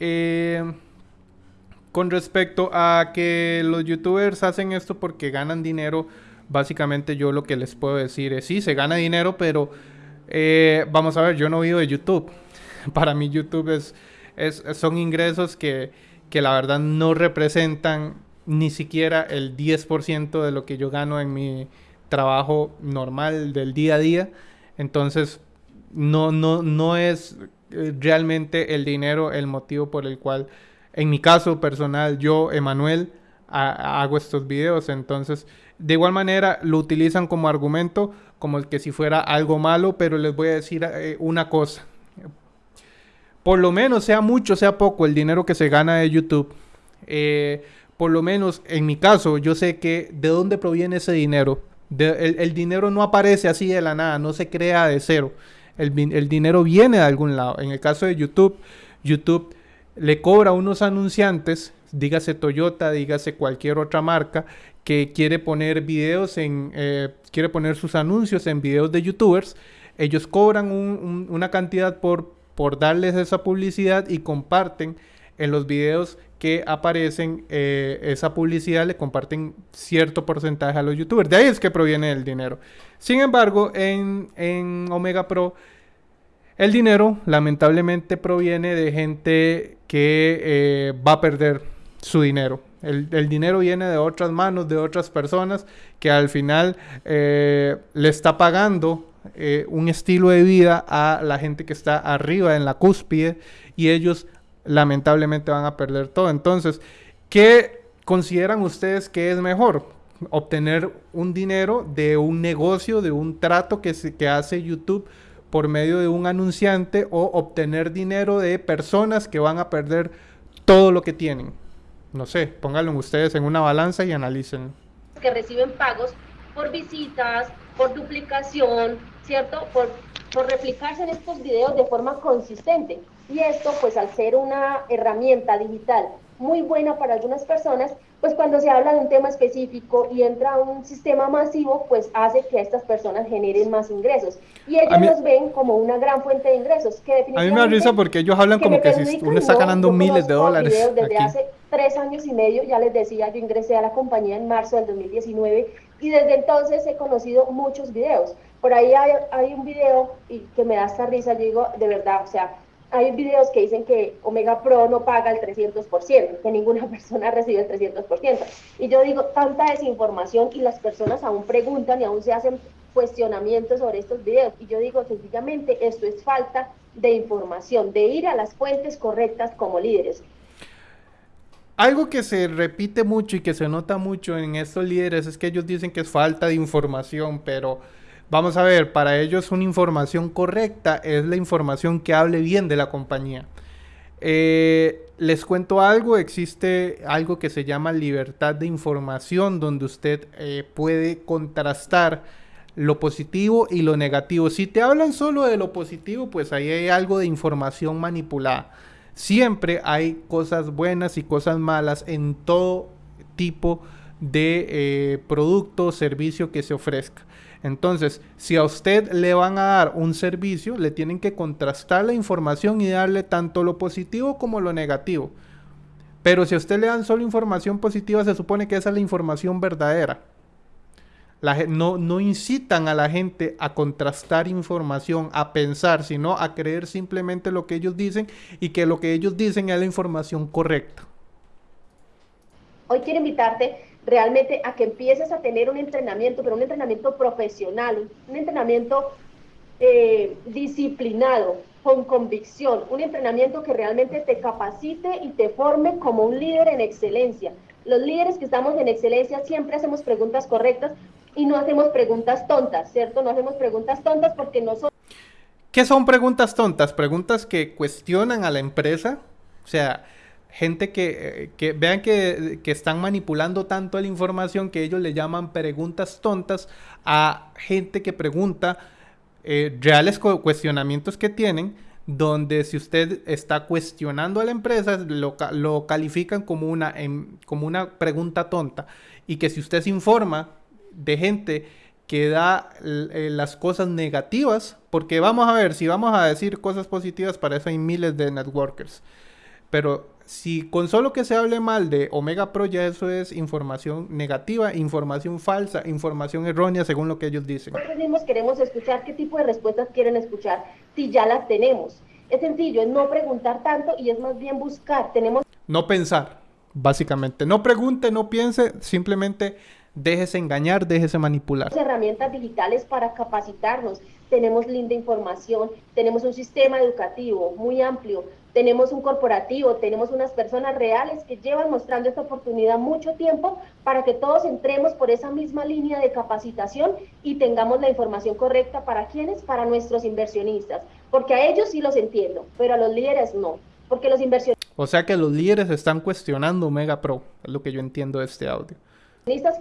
con respecto a que los youtubers hacen esto porque ganan dinero, básicamente yo lo que les puedo decir es sí, se gana dinero, pero Eh, vamos a ver, yo no vivo de YouTube. Para mí YouTube es, es son ingresos que, que la verdad no representan ni siquiera el 10% de lo que yo gano en mi trabajo normal del día a día. Entonces, no, no, no es eh, realmente el dinero el motivo por el cual, en mi caso personal, yo, Emanuel, hago estos videos. Entonces, de igual manera, lo utilizan como argumento, como que si fuera algo malo, pero les voy a decir eh, una cosa. Por lo menos, sea mucho, sea poco, el dinero que se gana de YouTube. Eh, por lo menos en mi caso, yo sé que de dónde proviene ese dinero. el, dinero no aparece así de la nada, no se crea de cero. El, dinero viene de algún lado. En el caso de YouTube, YouTube le cobra a unos anunciantes, dígase Toyota, dígase cualquier otra marca, que quiere poner videos en, eh, quiere poner sus anuncios en videos de youtubers. Ellos cobran una cantidad por, por darles esa publicidad y comparten en los videos que aparecen eh, esa publicidad le comparten cierto porcentaje a los youtubers. De ahí es que proviene el dinero. Sin embargo, en, en Omega Pro, el dinero lamentablemente proviene de gente que eh, va a perder su dinero. El, dinero viene de otras manos, de otras personas que al final eh, le está pagando un estilo de vida a la gente que está arriba en la cúspide y ellos lamentablemente van a perder todo. Entonces, ¿qué consideran ustedes que es mejor? Obtener un dinero de un negocio, de un trato que, se, que hace YouTube por medio de un anunciante o obtener dinero de personas que van a perder todo lo que tienen. No sé, pónganlo ustedes en una balanza y analicen. Que reciben pagos por visitas, por duplicación, ¿cierto? Por, por replicarse en estos videos de forma consistente. Y esto, pues al ser una herramienta digital muy buena para algunas personas, pues cuando se habla de un tema específico y entra un sistema masivo, pues hace que estas personas generen más ingresos. Y ellos los ven como una gran fuente de ingresos. Que a mí me da risa porque ellos hablan como que si uno está ganando miles de dólares. Desde hace tres años y medio, ya les decía, yo ingresé a la compañía en marzo del 2019 y desde entonces he conocido muchos videos. Por ahí hay, hay un video y que me da esta risa, yo digo, de verdad, o sea, hay videos que dicen que Omega Pro no paga el 300%, que ninguna persona recibe el 300%. Y yo digo, tanta desinformación y las personas aún preguntan y aún se hacen cuestionamientos sobre estos videos. Y yo digo, sencillamente, esto es falta de información, de ir a las fuentes correctas como líderes. Algo que se repite mucho y que se nota mucho en estos líderes es que ellos dicen que es falta de información, pero Vamos a ver, para ellos una información correcta es la información que hable bien de la compañía. Eh, les cuento algo, existe algo que se llama libertad de información, donde usted eh, puede contrastar lo positivo y lo negativo. Si te hablan solo de lo positivo, pues ahí hay algo de información manipulada. Siempre hay cosas buenas y cosas malas en todo tipo de eh, producto o servicio que se ofrezca. Entonces, si a usted le van a dar un servicio, le tienen que contrastar la información y darle tanto lo positivo como lo negativo. Pero si a usted le dan solo información positiva, se supone que esa es la información verdadera. no, no incitan a la gente a contrastar información, a pensar, sino a creer simplemente lo que ellos dicen y que lo que ellos dicen es la información correcta. Hoy quiero invitarte realmente a que empieces a tener un entrenamiento, pero un entrenamiento profesional, un entrenamiento eh, disciplinado, con convicción, un entrenamiento que realmente te capacite y te forme como un líder en excelencia. Los líderes que estamos en excelencia siempre hacemos preguntas correctas y no hacemos preguntas tontas, ¿cierto? No hacemos preguntas tontas porque no son... ¿Qué son preguntas tontas? Preguntas que cuestionan a la empresa. O sea, gente que, que vean que, que, están manipulando tanto la información que ellos le llaman preguntas tontas a gente que pregunta eh, reales cuestionamientos que tienen, donde si usted está cuestionando a la empresa, lo, lo califican como una, em, como una pregunta tonta. Y que si usted se informa de gente que da eh, las cosas negativas, porque vamos a ver, si vamos a decir cosas positivas, para eso hay miles de networkers. Pero si con solo que se hable mal de Omega Pro ya eso es información negativa, información falsa, información errónea según lo que ellos dicen. Nosotros mismos queremos escuchar qué tipo de respuestas quieren escuchar si ya las tenemos. Es sencillo, es no preguntar tanto y es más bien buscar. Tenemos no pensar, básicamente. No pregunte, no piense, simplemente déjese engañar, déjese manipular. Herramientas digitales para capacitarnos. Tenemos linda información, tenemos un sistema educativo muy amplio, tenemos un corporativo, tenemos unas personas reales que llevan mostrando esta oportunidad mucho tiempo para que todos entremos por esa misma línea de capacitación y tengamos la información correcta para quienes, para nuestros inversionistas, porque a ellos sí los entiendo, pero a los líderes no, porque los inversionistas... O sea que los líderes están cuestionando Mega Pro, es lo que yo entiendo de este audio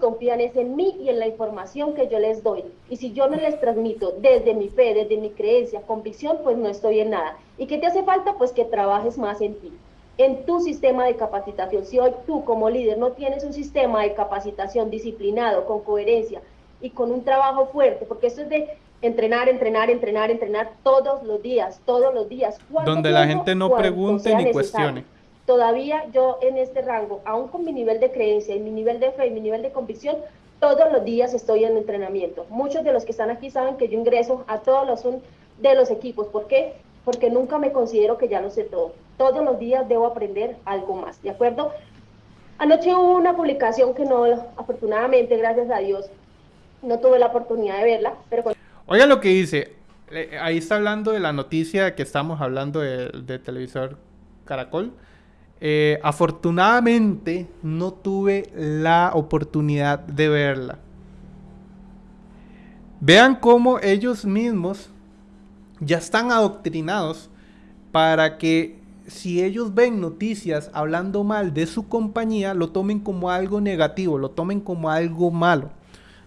confían es en mí y en la información que yo les doy. Y si yo no les transmito desde mi fe, desde mi creencia, convicción, pues no estoy en nada. ¿Y qué te hace falta? Pues que trabajes más en ti, en tu sistema de capacitación. Si hoy tú como líder no tienes un sistema de capacitación disciplinado, con coherencia y con un trabajo fuerte, porque esto es de entrenar, entrenar, entrenar, entrenar todos los días, todos los días. Donde la gente no pregunte ni cuestione todavía yo en este rango, aún con mi nivel de creencia y mi nivel de fe y mi nivel de convicción, todos los días estoy en entrenamiento. Muchos de los que están aquí saben que yo ingreso a todos los de los equipos. ¿Por qué? Porque nunca me considero que ya lo sé todo. Todos los días debo aprender algo más, ¿de acuerdo? Anoche hubo una publicación que no, afortunadamente, gracias a Dios, no tuve la oportunidad de verla, pero... Oiga lo que dice, ahí está hablando de la noticia que estamos hablando de, de televisor Caracol. Eh, afortunadamente no tuve la oportunidad de verla. Vean cómo ellos mismos ya están adoctrinados para que si ellos ven noticias hablando mal de su compañía, lo tomen como algo negativo, lo tomen como algo malo.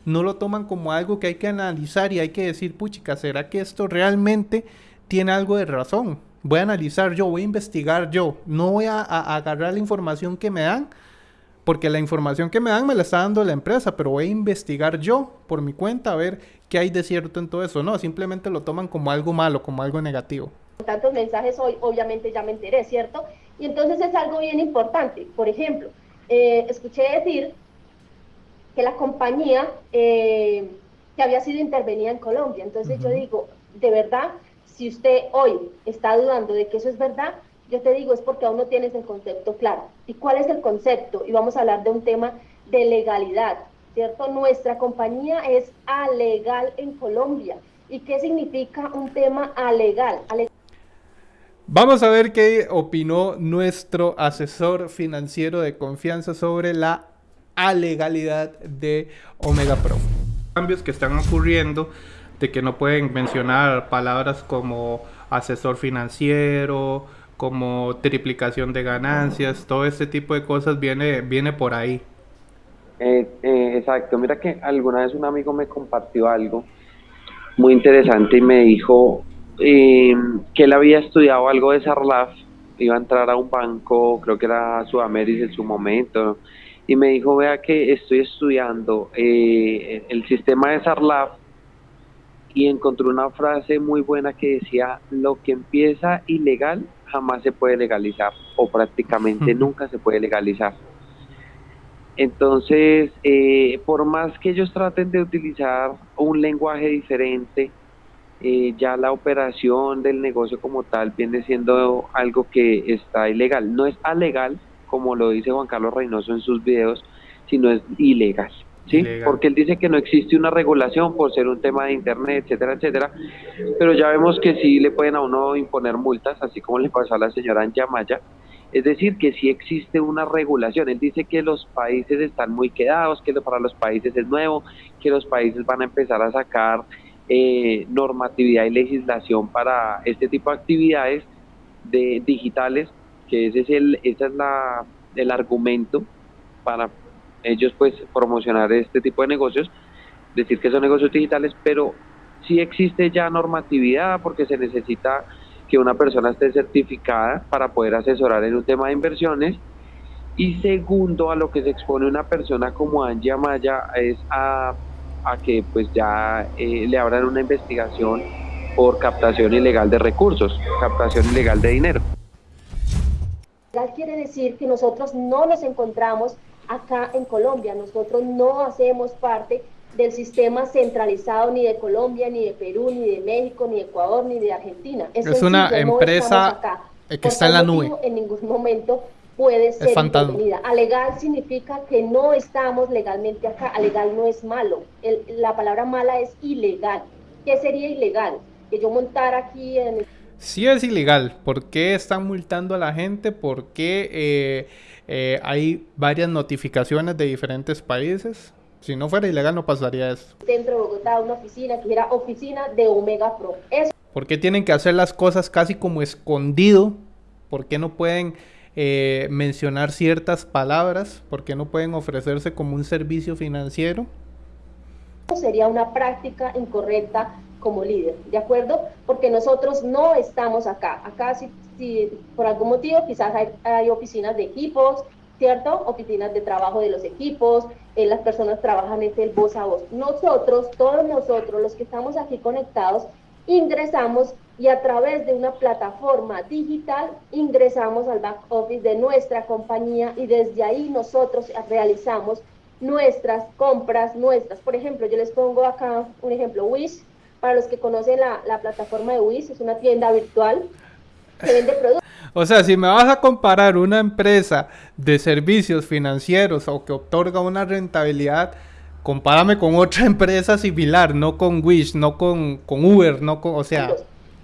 No lo toman como algo que hay que analizar y hay que decir, puchica, ¿será que esto realmente tiene algo de razón? Voy a analizar yo, voy a investigar yo, no voy a, agarrar la información que me dan, porque la información que me dan me la está dando la empresa, pero voy a investigar yo por mi cuenta a ver qué hay de cierto en todo eso. No, simplemente lo toman como algo malo, como algo negativo. Tantos mensajes hoy, obviamente ya me enteré, ¿cierto? Y entonces es algo bien importante. Por ejemplo, eh, escuché decir que la compañía eh, que había sido intervenida en Colombia. Entonces yo digo, de verdad, si usted hoy está dudando de que eso es verdad, yo te digo es porque aún no tienes el concepto claro. ¿Y cuál es el concepto? Y vamos a hablar de un tema de legalidad, ¿cierto? Nuestra compañía es alegal en Colombia. ¿Y qué significa un tema alegal? Vamos a ver qué opinó nuestro asesor financiero de confianza sobre la alegalidad de Omega Pro. Cambios que están ocurriendo de que no pueden mencionar palabras como asesor financiero, como triplicación de ganancias, todo este tipo de cosas viene, viene por ahí. Eh, eh, exacto, mira que alguna vez un amigo me compartió algo muy interesante y me dijo eh, que él había estudiado algo de Sarlaf, iba a entrar a un banco, creo que era Sudamérica en su momento, y me dijo, vea que estoy estudiando el sistema de Sarlaf y encontró una frase muy buena que decía, lo que empieza ilegal jamás se puede legalizar o prácticamente nunca se puede legalizar. Entonces, eh, por más que ellos traten de utilizar un lenguaje diferente, eh, ya la operación del negocio como tal viene siendo algo que está ilegal. No es alegal, como lo dice Juan Carlos Reynoso en sus videos, sino es ilegal. ¿Sí? Porque él dice que no existe una regulación por ser un tema de internet, etcétera, etcétera, pero ya vemos que sí le pueden a uno imponer multas, así como le pasó a la señora Anjamaya, es decir, que sí existe una regulación. Él dice que los países están muy quedados, que para los países es nuevo, que los países van a empezar a sacar eh, normatividad y legislación para este tipo de actividades de digitales, que ese es el, ese es la, el argumento para ellos pues promocionar este tipo de negocios, decir que son negocios digitales, pero sí existe ya normatividad porque se necesita que una persona esté certificada para poder asesorar en un tema de inversiones. Y segundo, a lo que se expone una persona como Angie Amaya es a, a que pues ya eh, le abran una investigación por captación ilegal de recursos, captación ilegal de dinero. Quiere decir que nosotros no nos encontramos acá en Colombia, nosotros no hacemos parte del sistema centralizado ni de Colombia, ni de Perú, ni de México, ni de Ecuador, ni de Argentina. Es, una empresa que está en la nube. En ningún momento puede ser intervenida. Alegal significa que no estamos legalmente acá. Alegal no es malo. la palabra mala es ilegal. ¿Qué sería ilegal? Que yo montara aquí en... Sí es ilegal. ¿Por qué están multando a la gente? ¿Por qué eh, eh, hay varias notificaciones de diferentes países? Si no fuera ilegal no pasaría eso. Dentro de Bogotá una oficina que era oficina de Omega Pro. ¿Por qué tienen que hacer las cosas casi como escondido? ¿Por qué no pueden eh, mencionar ciertas palabras? ¿Por qué no pueden ofrecerse como un servicio financiero? Sería una práctica incorrecta como líder, ¿de acuerdo? Porque nosotros no estamos acá. Acá si, si por algún motivo quizás hay, hay oficinas de equipos, ¿cierto? Oficinas de trabajo de los equipos, eh, las personas trabajan es el voz a voz. Nosotros, todos nosotros, los que estamos aquí conectados, ingresamos y a través de una plataforma digital ingresamos al back office de nuestra compañía y desde ahí nosotros realizamos nuestras compras nuestras. Por ejemplo, yo les pongo acá un ejemplo, Wish, para los que conocen la, la plataforma de Wish, es una tienda virtual que vende productos. O sea, si me vas a comparar una empresa de servicios financieros o que otorga una rentabilidad, compárame con otra empresa similar, no con Wish, no con, con Uber, no con, o sea...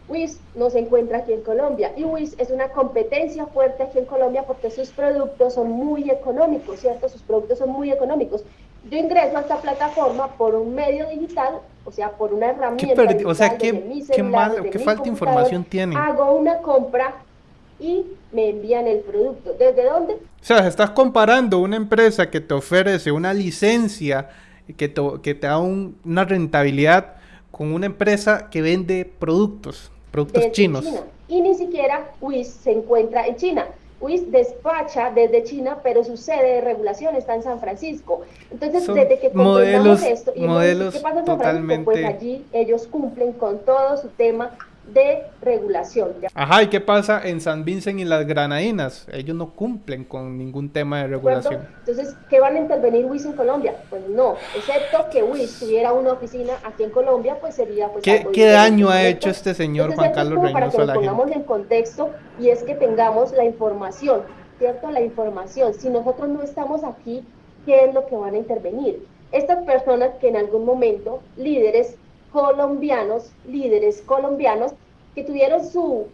Wish no se encuentra aquí en Colombia y Wish es una competencia fuerte aquí en Colombia porque sus productos son muy económicos, ¿cierto? Sus productos son muy económicos. Yo ingreso a esta plataforma por un medio digital, o sea, por una herramienta. o sea, qué, qué, mal, qué falta información tiene. Hago una compra y me envían el producto. ¿Desde dónde? O sea, estás comparando una empresa que te ofrece una licencia que te, que te da una rentabilidad con una empresa que vende productos, productos chinos. Y ni siquiera Wish se encuentra en China. Wish despacha desde China, pero su sede de regulación está en San Francisco. Entonces, desde que comprendamos esto, y modelos ¿qué pasa en San Francisco? Pues allí ellos cumplen con todo su tema de regulación. Ajá, ¿y qué pasa en San Vincent y las Granadinas? Ellos no cumplen con ningún tema de regulación. Entonces, ¿qué van a intervenir WIS en Colombia? Pues no, excepto que WIS tuviera una oficina aquí en Colombia, pues sería pues ¿Qué, ¿qué daño ha hecho este señor Juan Carlos Reynoso para que lo pongamos en contexto y es que tengamos la información, ¿cierto? La información. Si nosotros no estamos aquí, ¿qué es lo que van a intervenir? Estas personas que en algún momento, líderes colombianos, líderes colombianos, que tuvieron su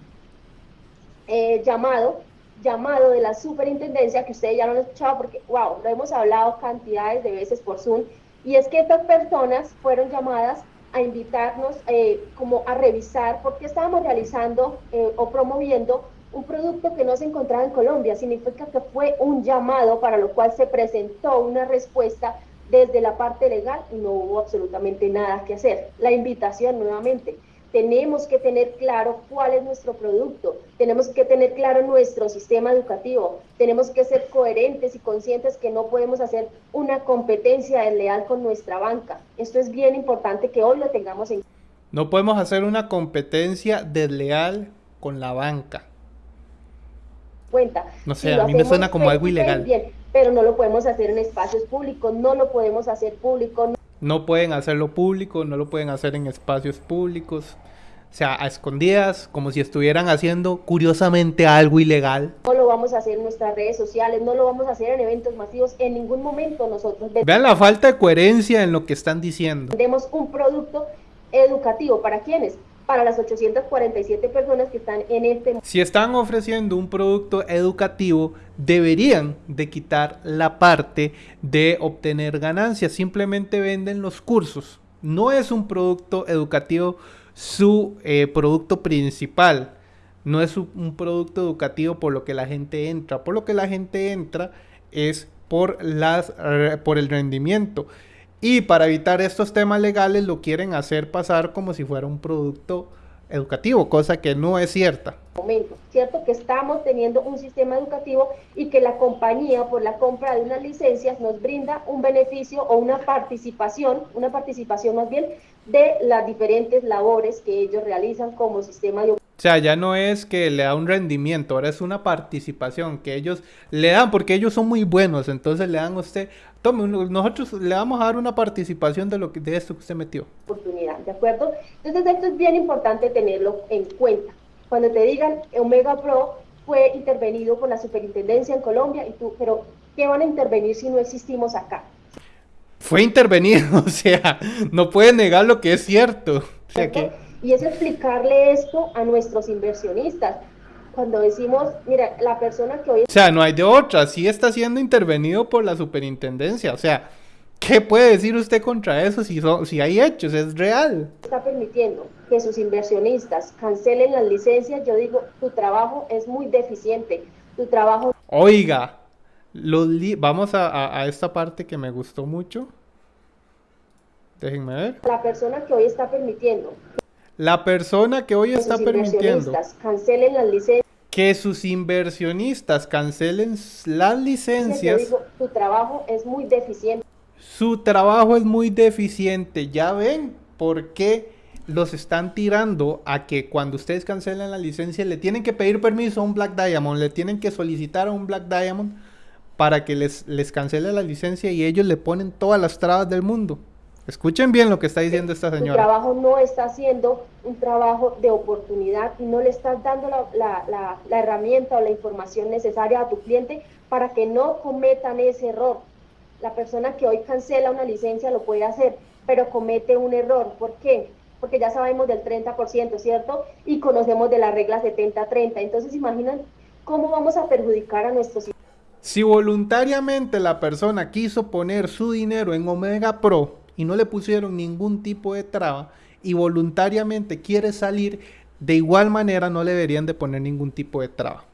eh, llamado, llamado de la superintendencia, que ustedes ya lo han escuchado porque, wow, lo hemos hablado cantidades de veces por Zoom, y es que estas personas fueron llamadas a invitarnos eh, como a revisar porque estábamos realizando eh, o promoviendo un producto que no se encontraba en Colombia. Significa que fue un llamado para lo cual se presentó una respuesta desde la parte legal y no hubo absolutamente nada que hacer. La invitación nuevamente, tenemos que tener claro cuál es nuestro producto, tenemos que tener claro nuestro sistema educativo, tenemos que ser coherentes y conscientes que no podemos hacer una competencia desleal con nuestra banca. Esto es bien importante que hoy lo tengamos en cuenta. No podemos hacer una competencia desleal con la banca. Cuenta. No sé, a mí me suena como algo ilegal pero no lo podemos hacer en espacios públicos, no lo podemos hacer público. No, pueden hacerlo público, no lo pueden hacer en espacios públicos. O sea, a escondidas, como si estuvieran haciendo curiosamente algo ilegal. No lo vamos a hacer en nuestras redes sociales, no lo vamos a hacer en eventos masivos, en ningún momento nosotros... Vean la falta de coherencia en lo que están diciendo. Vendemos un producto educativo, ¿para quiénes? Para las 847 personas que están en este... Si están ofreciendo un producto educativo, deberían de quitar la parte de obtener ganancias. Simplemente venden los cursos. No es un producto educativo su eh, producto principal. No es un producto educativo por lo que la gente entra. Por lo que la gente entra es por, las, por el rendimiento. Y para evitar estos temas legales lo quieren hacer pasar como si fuera un producto educativo, cosa que no es cierta. Momento, cierto que estamos teniendo un sistema educativo y que la compañía por la compra de unas licencias nos brinda un beneficio o una participación, una participación más bien de las diferentes labores que ellos realizan como sistema educativo. O sea, ya no es que le da un rendimiento, ahora es una participación que ellos le dan porque ellos son muy buenos, entonces le dan a usted, tome, nosotros le vamos a dar una participación de lo que de esto que usted metió. Oportunidad, ¿de acuerdo? Entonces esto es bien importante tenerlo en cuenta. Cuando te digan Omega Pro fue intervenido por la superintendencia en Colombia y tú, pero ¿qué van a intervenir si no existimos acá? Fue intervenido, o sea, no puede negar lo que es cierto. O sea que y es explicarle esto a nuestros inversionistas. Cuando decimos, mira, la persona que hoy... O sea, no hay de otra, sí está siendo intervenido por la superintendencia. O sea, ¿qué puede decir usted contra eso si, si hay hechos? Es real. Está permitiendo que sus inversionistas cancelen las licencias. Yo digo, tu trabajo es muy deficiente. Tu trabajo... Oiga, los vamos a, a esta parte que me gustó mucho. Déjenme ver. La persona que hoy está permitiendo la persona que hoy está permitiendo cancelen las licencias que sus inversionistas cancelen las licencias. su trabajo es muy deficiente. Su trabajo es muy deficiente. Ya ven por qué los están tirando a que cuando ustedes cancelen la licencia le tienen que pedir permiso a un Black Diamond, le tienen que solicitar a un Black Diamond para que les, les cancele la licencia y ellos le ponen todas las trabas del mundo. Escuchen bien lo que está diciendo esta señora. El trabajo no está haciendo un trabajo de oportunidad y no le estás dando la, herramienta o la información necesaria a tu cliente para que no cometan ese error. La persona que hoy cancela una licencia lo puede hacer, pero comete un error. ¿Por qué? Porque ya sabemos del 30%, ¿cierto? Y conocemos de la regla 70-30. Entonces, imaginan cómo vamos a perjudicar a nuestros si voluntariamente la persona quiso poner su dinero en Omega Pro y no le pusieron ningún tipo de traba y voluntariamente quiere salir, de igual manera no le deberían de poner ningún tipo de traba.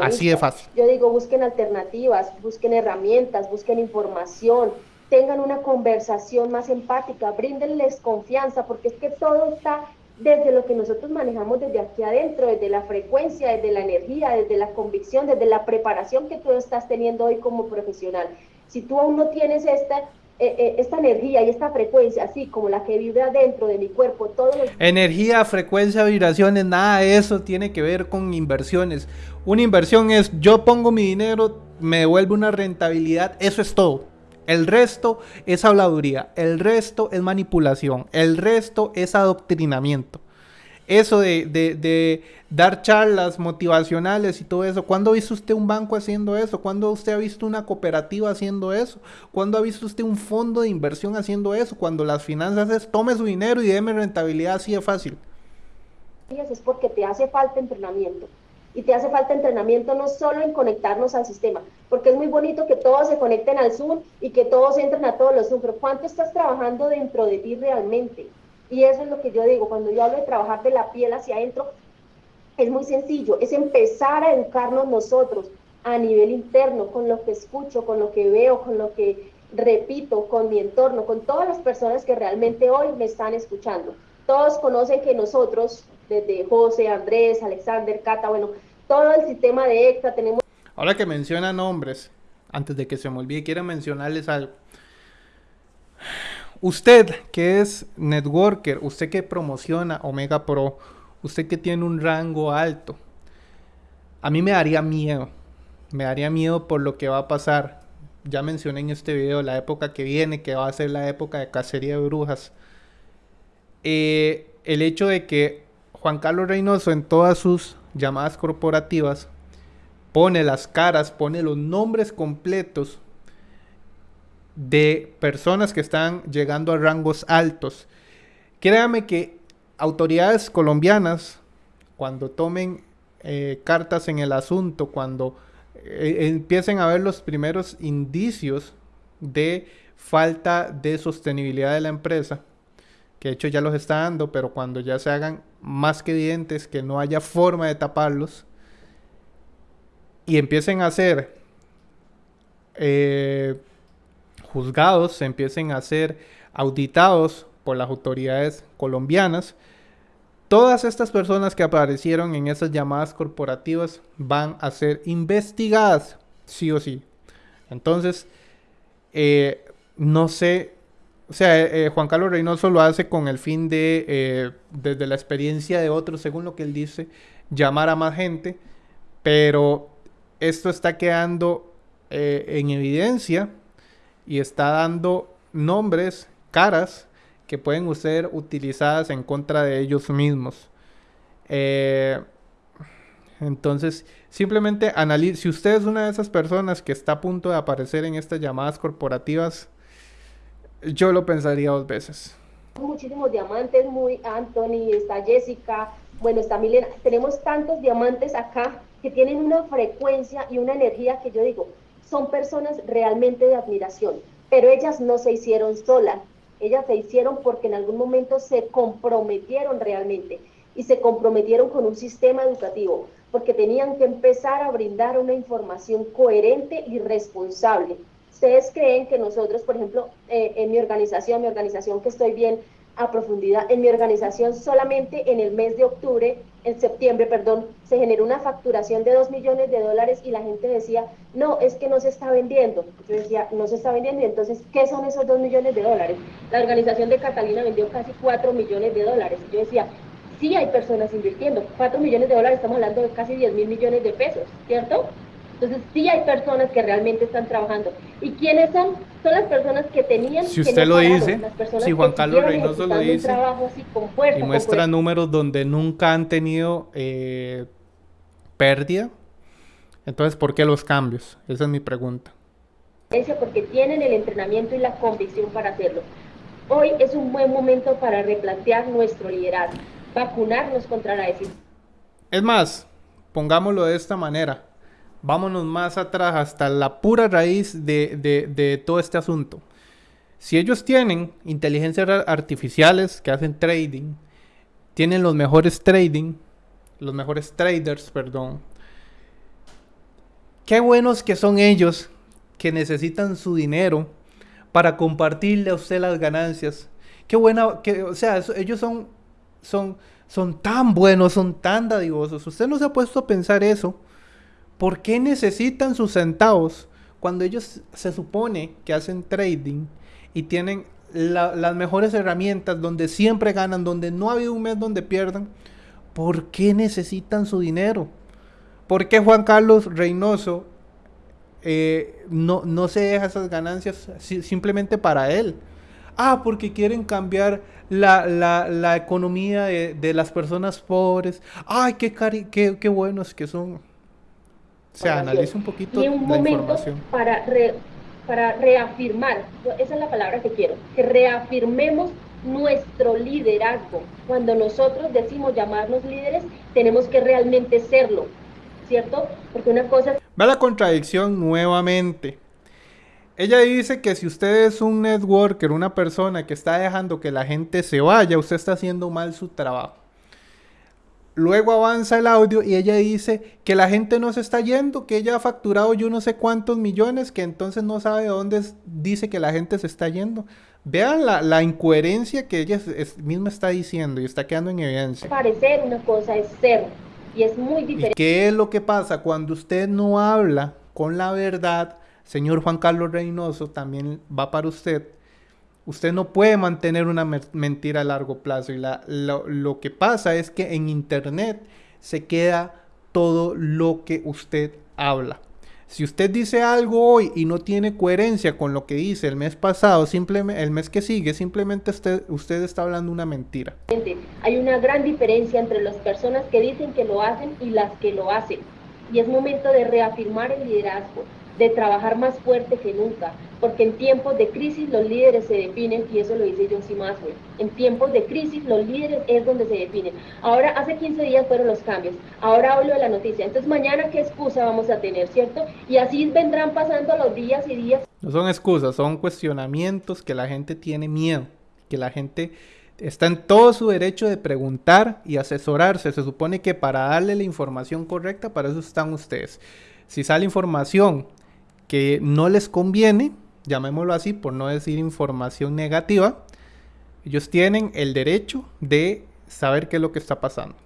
Así de fácil. Yo digo, busquen alternativas, busquen herramientas, busquen información, tengan una conversación más empática, bríndenles confianza, porque es que todo está desde lo que nosotros manejamos desde aquí adentro, desde la frecuencia, desde la energía, desde la convicción, desde la preparación que tú estás teniendo hoy como profesional. Si tú aún no tienes esta, esta energía y esta frecuencia, así como la que vibra dentro de mi cuerpo, todo Energía, frecuencia, vibraciones, nada de eso tiene que ver con inversiones. Una inversión es yo pongo mi dinero, me devuelve una rentabilidad, eso es todo. El resto es habladuría, el resto es manipulación, el resto es adoctrinamiento eso de, dar charlas motivacionales y todo eso. ¿Cuándo ha visto usted un banco haciendo eso? ¿Cuándo usted ha visto una cooperativa haciendo eso? ¿Cuándo ha visto usted un fondo de inversión haciendo eso? Cuando las finanzas es tome su dinero y déme rentabilidad así de fácil. Es porque te hace falta entrenamiento. Y te hace falta entrenamiento no solo en conectarnos al sistema, porque es muy bonito que todos se conecten al Zoom y que todos entren a todos los Zoom, pero ¿cuánto estás trabajando dentro de ti realmente? Y eso es lo que yo digo, cuando yo hablo de trabajar de la piel hacia adentro, es muy sencillo, es empezar a educarnos nosotros a nivel interno, con lo que escucho, con lo que veo, con lo que repito, con mi entorno, con todas las personas que realmente hoy me están escuchando. Todos conocen que nosotros, desde José, Andrés, Alexander, Cata, bueno, todo el sistema de EXA tenemos... Ahora que menciona nombres, antes de que se me olvide, quiero mencionarles algo. Usted que es networker, usted que promociona Omega Pro, usted que tiene un rango alto, a mí me daría miedo. Me daría miedo por lo que va a pasar. Ya mencioné en este video la época que viene, que va a ser la época de cacería de brujas. Eh, el hecho de que Juan Carlos Reynoso en todas sus llamadas corporativas pone las caras, pone los nombres completos de personas que están llegando a rangos altos. Créame que autoridades colombianas, cuando tomen eh, cartas en el asunto, cuando eh, empiecen a ver los primeros indicios de falta de sostenibilidad de la empresa, que de hecho ya los está dando, pero cuando ya se hagan más que evidentes, que no haya forma de taparlos, y empiecen a hacer eh, juzgados, empiecen a ser auditados por las autoridades colombianas, todas estas personas que aparecieron en esas llamadas corporativas van a ser investigadas, sí o sí. Entonces, eh, no sé o sea, eh, Juan Carlos Reynoso lo hace con el fin de, eh, desde la experiencia de otros, según lo que él dice, llamar a más gente, pero esto está quedando eh, en evidencia y está dando nombres, caras, que pueden ser utilizadas en contra de ellos mismos. entonces, simplemente analice, si usted es una de esas personas que está a punto de aparecer en estas llamadas corporativas, yo lo pensaría dos veces. Muchísimos diamantes, muy Anthony, está Jessica, bueno, está Milena. Tenemos tantos diamantes acá que tienen una frecuencia y una energía que yo digo, son personas realmente de admiración, pero ellas no se hicieron solas, ellas se hicieron porque en algún momento se comprometieron realmente y se comprometieron con un sistema educativo, porque tenían que empezar a brindar una información coherente y responsable. ¿Ustedes creen que nosotros, por ejemplo, eh, en mi organización, mi organización que estoy bien a profundidad, en mi organización solamente en el mes de octubre, en septiembre, perdón, se generó una facturación de 2 millones de dólares y la gente decía, no, es que no se está vendiendo. Yo decía, no se está vendiendo y entonces, ¿qué son esos 2 millones de dólares? La organización de Catalina vendió casi 4 millones de dólares. Yo decía, sí hay personas invirtiendo, 4 millones de dólares, estamos hablando de casi 10 mil millones de pesos, ¿cierto? Entonces sí hay personas que realmente están trabajando. ¿Y quiénes son? Son las personas que tenían... Si usted lo dice, si Juan Carlos Reynoso lo dice, y muestra números donde nunca han tenido eh, pérdida, entonces ¿por qué los cambios? Esa es mi pregunta. Porque tienen el entrenamiento y la convicción para hacerlo. Hoy es un buen momento para replantear nuestro liderazgo, vacunarnos contra la decisión. Es más, pongámoslo de esta manera vámonos más atrás hasta la pura raíz de, todo este asunto. Si ellos tienen inteligencias artificiales que hacen trading, tienen los mejores trading, los mejores traders, perdón. Qué buenos que son ellos que necesitan su dinero para compartirle a usted las ganancias. Qué buena, que, o sea, ellos son, son, son tan buenos, son tan dadivosos. Usted no se ha puesto a pensar eso ¿Por qué necesitan sus centavos cuando ellos se supone que hacen trading y tienen las mejores herramientas donde siempre ganan, donde no ha habido un mes donde pierdan? ¿Por qué necesitan su dinero? ¿Por qué Juan Carlos Reynoso eh, no, no, se deja esas ganancias simplemente para él? Ah, porque quieren cambiar la, economía de, las personas pobres. Ay, qué, qué, qué buenos que son. O sea, analice un poquito y un momento para, para reafirmar, esa es la palabra que quiero, que reafirmemos nuestro liderazgo. Cuando nosotros decimos llamarnos líderes, tenemos que realmente serlo, ¿cierto? Porque una cosa... Va la contradicción nuevamente. Ella dice que si usted es un networker, una persona que está dejando que la gente se vaya, usted está haciendo mal su trabajo. Luego avanza el audio y ella dice que la gente no se está yendo, que ella ha facturado yo no sé cuántos millones, que entonces no sabe dónde dice que la gente se está yendo. Vean la, incoherencia que ella misma está diciendo y está quedando en evidencia. Parecer una cosa es ser y es muy diferente. ¿Y qué es lo que pasa cuando usted no habla con la verdad? Señor Juan Carlos Reynoso, también va para usted Usted no puede mantener una mentira a largo plazo. Y lo, que pasa es que en Internet se queda todo lo que usted habla. Si usted dice algo hoy y no tiene coherencia con lo que dice el mes pasado, simplemente el mes que sigue, simplemente usted, usted está hablando una mentira. Hay una gran diferencia entre las personas que dicen que lo hacen y las que lo hacen. Y es momento de reafirmar el liderazgo, de trabajar más fuerte que nunca, porque en tiempos de crisis los líderes se definen, y eso lo dice John C. En tiempos de crisis los líderes es donde se definen. Ahora, hace 15 días fueron los cambios, ahora hablo de la noticia, entonces mañana qué excusa vamos a tener, ¿cierto? Y así vendrán pasando los días y días. No son excusas, son cuestionamientos que la gente tiene miedo, que la gente está en todo su derecho de preguntar y asesorarse. Se supone que para darle la información correcta, para eso están ustedes. Si sale información que no les conviene, llamémoslo así, por no decir información negativa, ellos tienen el derecho de saber qué es lo que está pasando.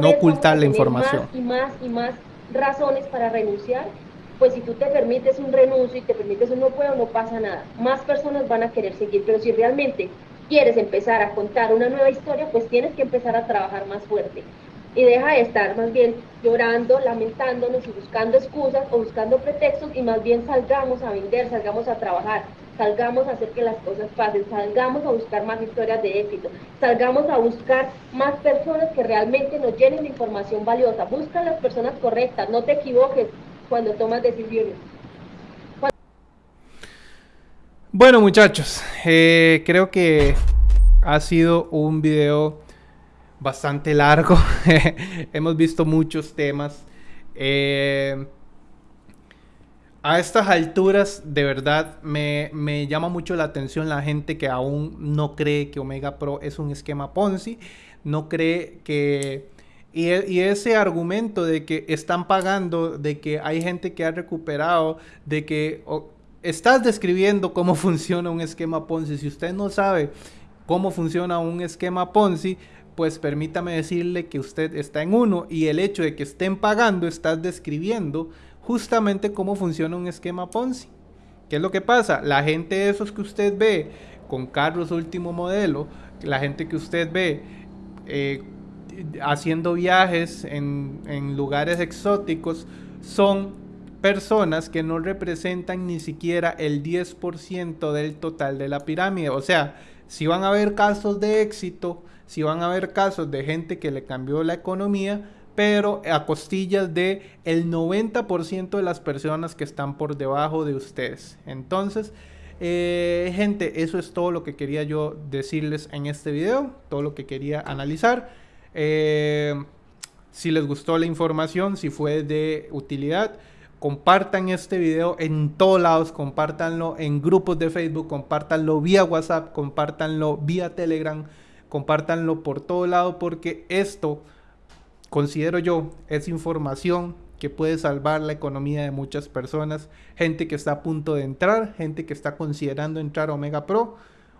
no ocultar la información. Más y más y más razones para renunciar pues si tú te permites un renuncio y te permites un no puedo, no pasa nada. Más personas van a querer seguir, pero si realmente quieres empezar a contar una nueva historia, pues tienes que empezar a trabajar más fuerte. Y deja de estar más bien llorando, lamentándonos y buscando excusas o buscando pretextos y más bien salgamos a vender, salgamos a trabajar, salgamos a hacer que las cosas pasen, salgamos a buscar más historias de éxito, salgamos a buscar más personas que realmente nos llenen de información valiosa. Busca las personas correctas, no te equivoques, cuando tomas decisiones. Bueno muchachos, eh, creo que ha sido un video bastante largo. Hemos visto muchos temas. Eh, a estas alturas, de verdad, me, me, llama mucho la atención la gente que aún no cree que Omega Pro es un esquema Ponzi, no cree que e, y, ese argumento de que están pagando, de que hay gente que ha recuperado, de que estás describiendo cómo funciona un esquema Ponzi. Si usted no sabe cómo funciona un esquema Ponzi, pues permítame decirle que usted está en uno y el hecho de que estén pagando, estás describiendo justamente cómo funciona un esquema Ponzi. ¿Qué es lo que pasa? La gente de esos que usted ve con carros último modelo, la gente que usted ve eh, haciendo viajes en, lugares exóticos son personas que no representan ni siquiera el 10% del total de la pirámide. O sea, si van a haber casos de éxito, si van a haber casos de gente que le cambió la economía, pero a costillas de el 90% de las personas que están por debajo de ustedes. Entonces, eh, gente, eso es todo lo que quería yo decirles en este video, todo lo que quería analizar. Eh, si les gustó la información, si fue de utilidad, compartan este video en todos lados, compártanlo en grupos de Facebook, compártanlo vía WhatsApp, compártanlo vía Telegram, compártanlo por todo lado porque esto, considero yo, es información que puede salvar la economía de muchas personas, gente que está a punto de entrar, gente que está considerando entrar a Omega Pro.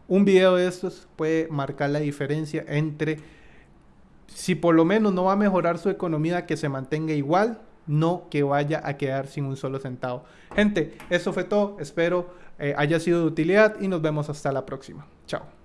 Un video de estos puede marcar la diferencia entre si por lo menos no va a mejorar su economía, que se mantenga igual, no que vaya a quedar sin un solo centavo. Gente, eso fue todo. Espero eh, haya sido de utilidad y nos vemos hasta la próxima. Chao.